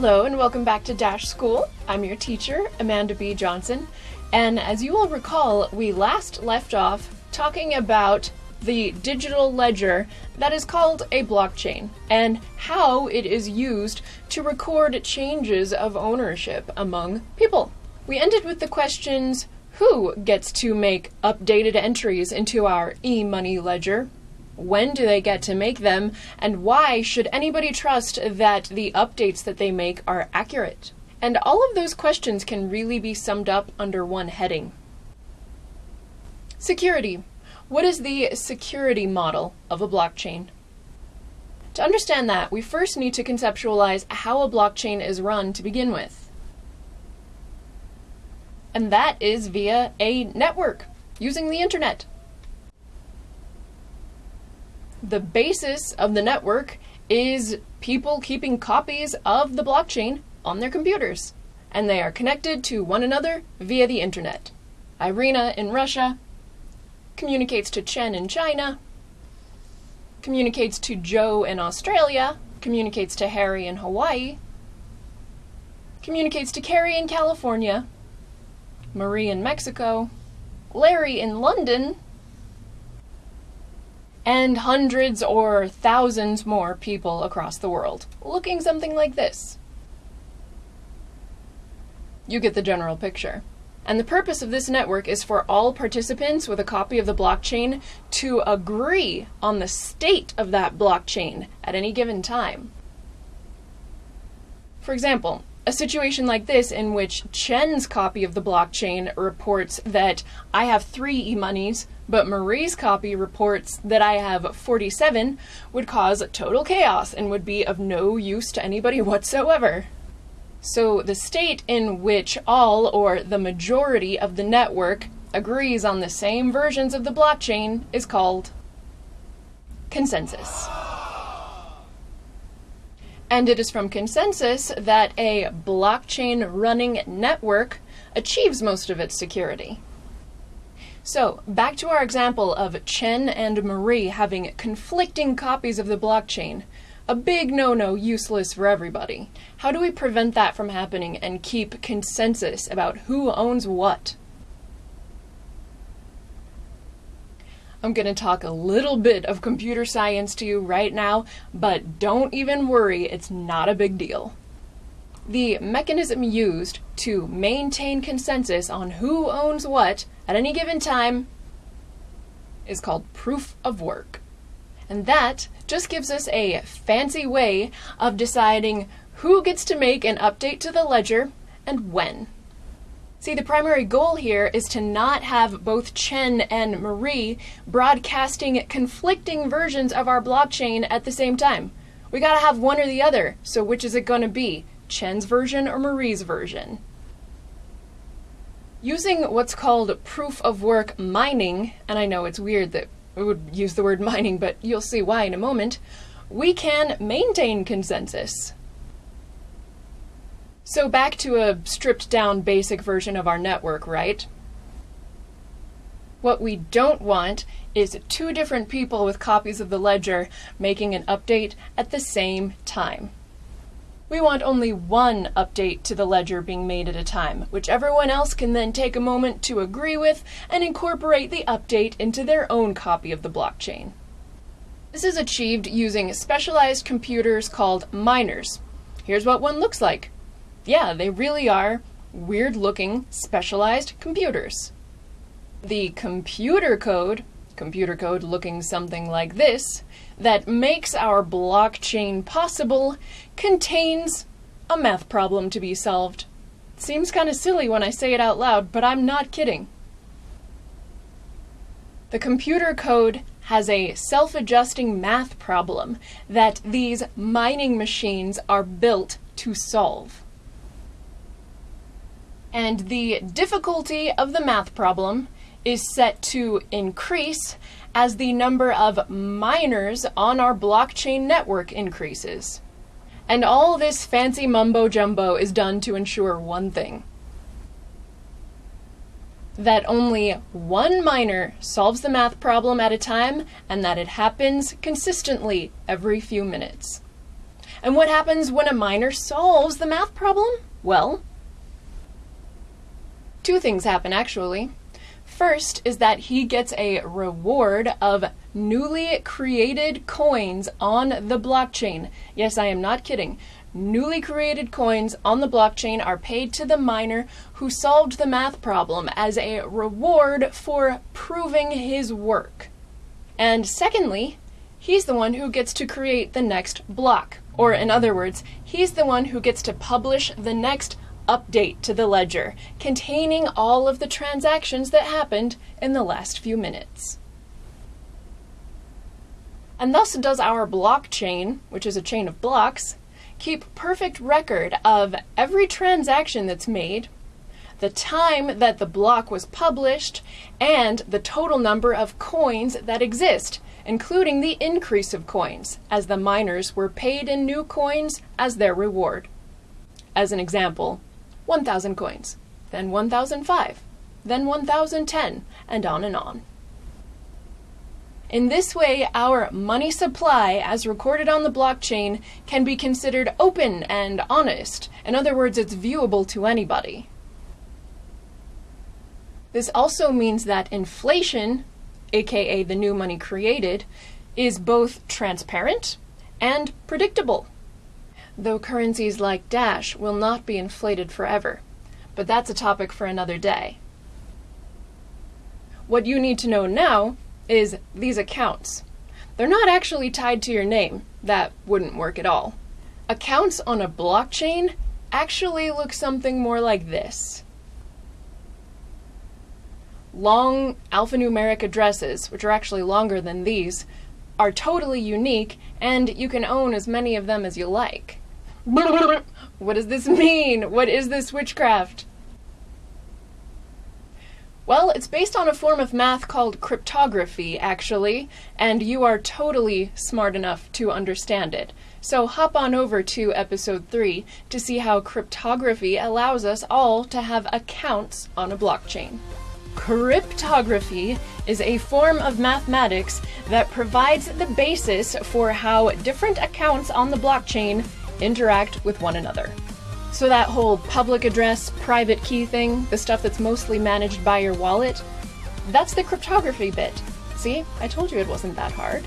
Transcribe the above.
Hello and welcome back to Dash School. I'm your teacher, Amanda B. Johnson, and as you will recall, we last left off talking about the digital ledger that is called a blockchain and how it is used to record changes of ownership among people. We ended with the questions who gets to make updated entries into our e money ledger? When do they get to make them? And why should anybody trust that the updates that they make are accurate? And all of those questions can really be summed up under one heading Security. What is the security model of a blockchain? To understand that, we first need to conceptualize how a blockchain is run to begin with. And that is via a network, using the internet. The basis of the network is people keeping copies of the blockchain on their computers, and they are connected to one another via the internet. Irina in Russia communicates to Chen in China, communicates to Joe in Australia, communicates to Harry in Hawaii, communicates to Carrie in California, Marie in Mexico, Larry in London, and hundreds or thousands more people across the world, looking something like this. You get the general picture. And the purpose of this network is for all participants with a copy of the blockchain to agree on the state of that blockchain at any given time. For example, a situation like this in which Chen's copy of the blockchain reports that I have three e-monies, but Marie's copy reports that I have 47 would cause total chaos and would be of no use to anybody whatsoever. So the state in which all or the majority of the network agrees on the same versions of the blockchain is called consensus. And it is from consensus that a blockchain running network achieves most of its security. So, back to our example of Chen and Marie having conflicting copies of the blockchain a big no no, useless for everybody. How do we prevent that from happening and keep consensus about who owns what? I'm going to talk a little bit of computer science to you right now, but don't even worry, it's not a big deal. The mechanism used to maintain consensus on who owns what at any given time is called proof of work. And that just gives us a fancy way of deciding who gets to make an update to the ledger and when. See, the primary goal here is to not have both Chen and Marie broadcasting conflicting versions of our blockchain at the same time. We gotta have one or the other, so which is it gonna be? Chen's version or Marie's version? Using what's called proof of work mining, and I know it's weird that we would use the word mining, but you'll see why in a moment, we can maintain consensus. So back to a stripped down basic version of our network, right? What we don't want is two different people with copies of the ledger making an update at the same time. We want only one update to the ledger being made at a time, which everyone else can then take a moment to agree with and incorporate the update into their own copy of the blockchain. This is achieved using specialized computers called miners. Here's what one looks like. Yeah, they really are weird looking specialized computers. The computer code, computer code looking something like this, that makes our blockchain possible contains a math problem to be solved. Seems kind of silly when I say it out loud, but I'm not kidding. The computer code has a self-adjusting math problem that these mining machines are built to solve. And the difficulty of the math problem is set to increase as the number of miners on our blockchain network increases. And all this fancy mumbo jumbo is done to ensure one thing that only one miner solves the math problem at a time and that it happens consistently every few minutes. And what happens when a miner solves the math problem? Well, two things happen actually. First is that he gets a reward of newly created coins on the blockchain. Yes, I am not kidding. Newly created coins on the blockchain are paid to the miner who solved the math problem as a reward for proving his work. And secondly, he's the one who gets to create the next block. Or, in other words, he's the one who gets to publish the next update to the ledger containing all of the transactions that happened in the last few minutes. And thus does our blockchain, which is a chain of blocks, keep perfect record of every transaction that's made, the time that the block was published, and the total number of coins that exist, including the increase of coins, as the miners were paid in new coins as their reward. As an example, 1,000 coins, then 1,005, then 1,010, and on and on. In this way, our money supply, as recorded on the blockchain, can be considered open and honest. In other words, it's viewable to anybody. This also means that inflation, aka the new money created, is both transparent and predictable though currencies like Dash will not be inflated forever. But that's a topic for another day. What you need to know now is these accounts. They're not actually tied to your name. That wouldn't work at all. Accounts on a blockchain actually look something more like this. Long alphanumeric addresses, which are actually longer than these, are totally unique, and you can own as many of them as you like. What does this mean? What is this witchcraft? Well, it's based on a form of math called cryptography, actually, and you are totally smart enough to understand it. So hop on over to episode 3 to see how cryptography allows us all to have accounts on a blockchain. Cryptography is a form of mathematics that provides the basis for how different accounts on the blockchain interact with one another. So that whole public address, private key thing, the stuff that's mostly managed by your wallet, that's the cryptography bit. See, I told you it wasn't that hard.